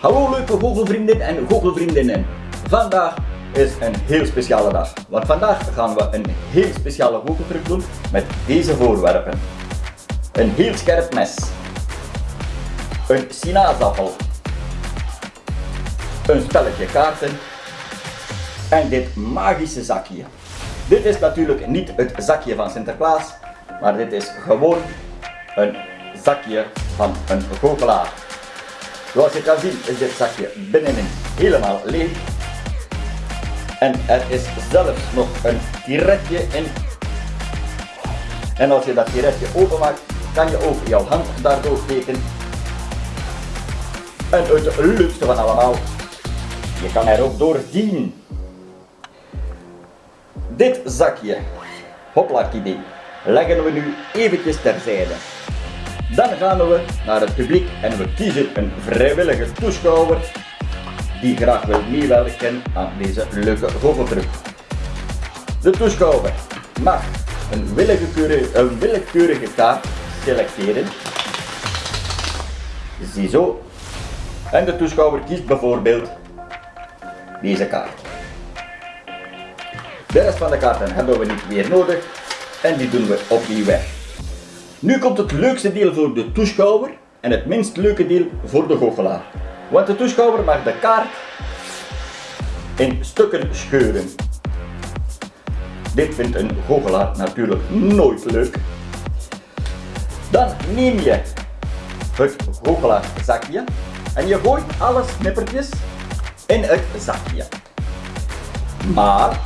Hallo leuke goochelvrienden en goochelvriendinnen. Vandaag is een heel speciale dag. Want vandaag gaan we een heel speciale goocheltruc doen met deze voorwerpen. Een heel scherp mes. Een sinaasappel. Een spelletje kaarten. En dit magische zakje. Dit is natuurlijk niet het zakje van Sinterklaas, maar dit is gewoon een zakje van een goochelaar. Zoals je kan zien is dit zakje binnenin helemaal leeg. En er is zelfs nog een tiretje in. En als je dat tiretje openmaakt, kan je ook jouw hand daardoor steken. En het leukste van allemaal, je kan er ook door zien. Dit zakje, idee, leggen we nu eventjes terzijde. Dan gaan we naar het publiek en we kiezen een vrijwillige toeschouwer die graag wil meewerken aan deze leuke goocheltruc. De toeschouwer mag een willekeurige, een willekeurige kaart selecteren. Ziezo. En de toeschouwer kiest bijvoorbeeld deze kaart. De rest van de kaarten hebben we niet meer nodig en die doen we opnieuw weg. Nu komt het leukste deel voor de toeschouwer en het minst leuke deel voor de goochelaar. Want de toeschouwer mag de kaart in stukken scheuren. Dit vindt een goochelaar natuurlijk nooit leuk. Dan neem je het goochelaarzakje en je gooit alle snippertjes in het zakje. Maar,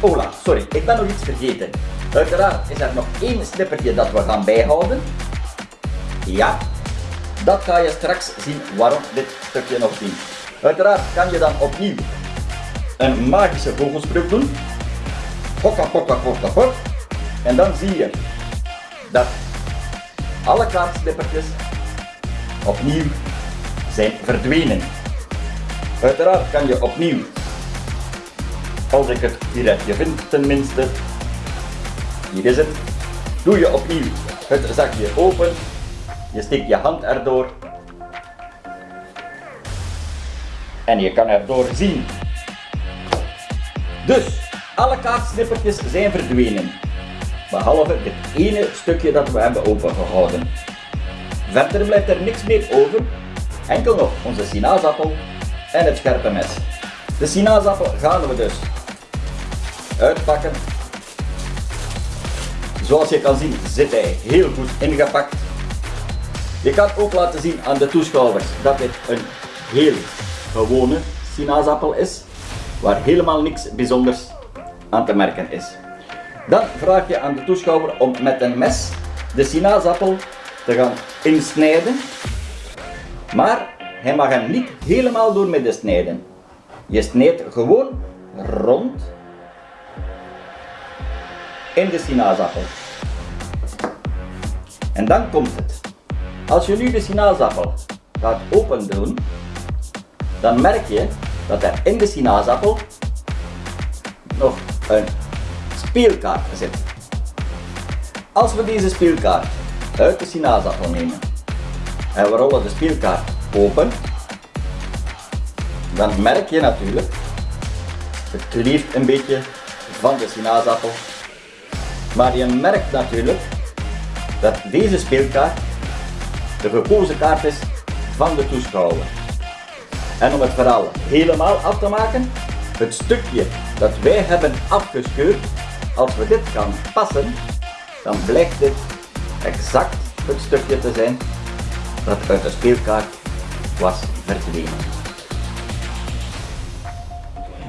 Ola, sorry, ik ben nog iets vergeten. Uiteraard is er nog één snippertje dat we gaan bijhouden. Ja, dat ga je straks zien waarom dit stukje nog dient. Uiteraard kan je dan opnieuw een magische vogelspruk doen. Hokka, hokka, hokka, hok. En dan zie je dat alle kaartsnippertjes opnieuw zijn verdwenen. Uiteraard kan je opnieuw, als ik het direct vind tenminste, hier is het. Doe je opnieuw het zakje open. Je steekt je hand erdoor. En je kan erdoor zien. Dus, alle kaartsnippertjes zijn verdwenen. Behalve dit ene stukje dat we hebben opengehouden. Verder blijft er niks meer over. Enkel nog onze sinaasappel en het scherpe mes. De sinaasappel gaan we dus uitpakken Zoals je kan zien zit hij heel goed ingepakt. Je kan ook laten zien aan de toeschouwers dat dit een heel gewone sinaasappel is, waar helemaal niks bijzonders aan te merken is. Dan vraag je aan de toeschouwer om met een mes de sinaasappel te gaan insnijden, maar hij mag hem niet helemaal door midden snijden. Je snijdt gewoon rond in de sinaasappel. En dan komt het. Als je nu de sinaasappel gaat open doen, dan merk je dat er in de sinaasappel nog een speelkaart zit. Als we deze speelkaart uit de sinaasappel nemen en we rollen de speelkaart open, dan merk je natuurlijk, het kleeft een beetje van de sinaasappel maar je merkt natuurlijk dat deze speelkaart de gekozen kaart is van de toeschouwer. En om het verhaal helemaal af te maken, het stukje dat wij hebben afgescheurd, als we dit gaan passen, dan blijkt dit exact het stukje te zijn dat uit de speelkaart was verdwenen.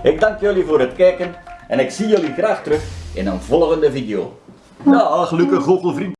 Ik dank jullie voor het kijken en ik zie jullie graag terug in een volgende video. Dag, gelukkig goochelvriend.